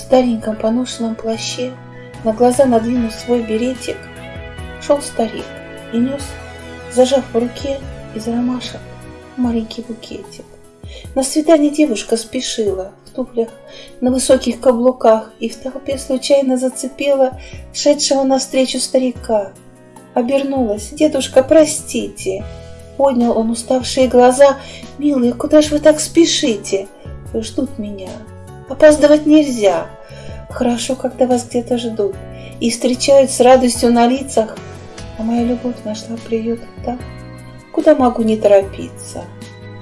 Стареньком поношенном плаще, на глаза надвинув свой беретик, шел старик и нес, зажав в руке из ромашек маленький букетик. На свидание девушка спешила в туфлях на высоких каблуках и в толпе случайно зацепила шедшего навстречу старика. Обернулась. «Дедушка, простите!» Поднял он уставшие глаза. «Милые, куда же вы так спешите? Ждут меня. Опаздывать нельзя. Хорошо, когда вас где-то ждут и встречают с радостью на лицах. А моя любовь нашла приют там, куда могу не торопиться».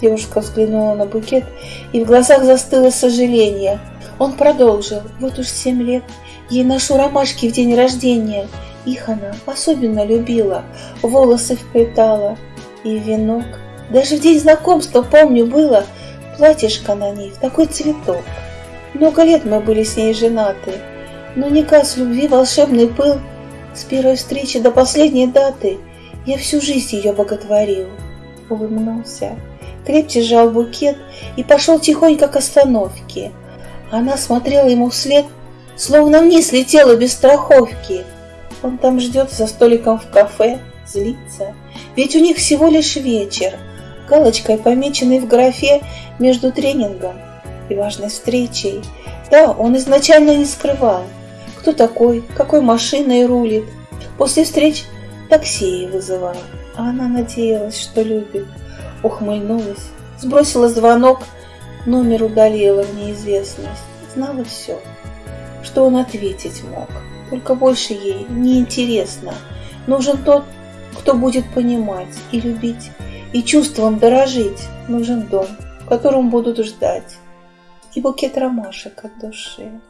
Девушка взглянула на букет, и в глазах застыло сожаление. Он продолжил. Вот уж семь лет ей ношу ромашки в день рождения. Их она особенно любила, волосы вплетала и венок. Даже в день знакомства, помню, было платьишко на ней, такой цветок. Много лет мы были с ней женаты, но не с любви волшебный пыл. С первой встречи до последней даты я всю жизнь ее боготворил. Улыбнулся крепче сжал букет и пошел тихонько к остановке. Она смотрела ему вслед, словно вниз летела без страховки. Он там ждет за столиком в кафе, злится, ведь у них всего лишь вечер, галочкой помеченной в графе между тренингом и важной встречей. Да, он изначально не скрывал, кто такой, какой машиной рулит. После встреч такси вызывал, а она надеялась, что любит ухмыльнулась, сбросила звонок, номер удалила в неизвестность. Знала все, что он ответить мог. Только больше ей не интересно. Нужен тот, кто будет понимать и любить, и чувством дорожить. Нужен дом, в котором будут ждать, и букет ромашек от души.